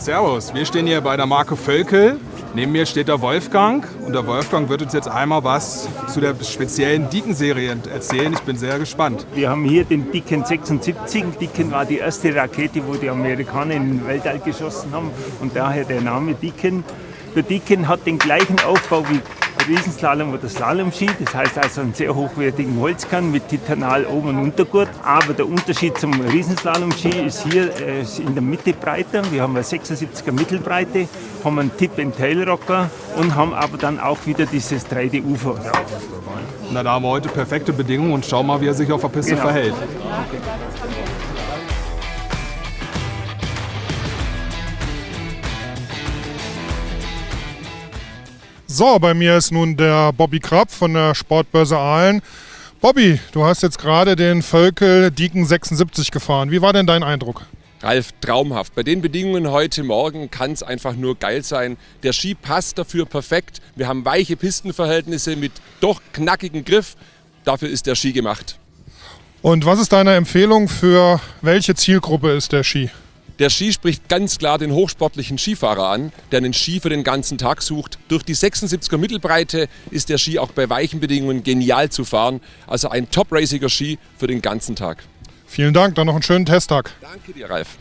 Servus, wir stehen hier bei der Marke Völkel. Neben mir steht der Wolfgang und der Wolfgang wird uns jetzt einmal was zu der speziellen Dicken-Serie erzählen. Ich bin sehr gespannt. Wir haben hier den Dicken 76. Dicken war die erste Rakete, wo die Amerikaner in den Weltall geschossen haben und daher der Name Dicken. Der Dicken hat den gleichen Aufbau wie Riesenslalom oder Slalom-Ski. Das heißt also einen sehr hochwertigen Holzkern mit Titanal Ober- und Untergurt. Aber der Unterschied zum Riesenslalom-Ski ist hier äh, in der Mitte breiter. Wir haben eine 76er Mittelbreite, haben einen Tip-and-Tail-Rocker und haben aber dann auch wieder dieses 3D-Ufer. Na, da haben wir heute perfekte Bedingungen und schauen mal, wie er sich auf der Piste Genau. verhält. So, bei mir ist nun der Bobby Krapp von der Sportbörse Aalen. Bobby, du hast jetzt gerade den Völkel Dieken 76 gefahren. Wie war denn dein Eindruck? Ralf, traumhaft. Bei den Bedingungen heute Morgen kann es einfach nur geil sein. Der Ski passt dafür perfekt. Wir haben weiche Pistenverhältnisse mit doch knackigem Griff. Dafür ist der Ski gemacht. Und was ist deine Empfehlung für welche Zielgruppe ist der Ski? Der Ski spricht ganz klar den hochsportlichen Skifahrer an, der einen Ski für den ganzen Tag sucht. Durch die 76er Mittelbreite ist der Ski auch bei weichen Bedingungen genial zu fahren. Also ein top-raciger Ski für den ganzen Tag. Vielen Dank, dann noch einen schönen Testtag. Danke dir, Ralf.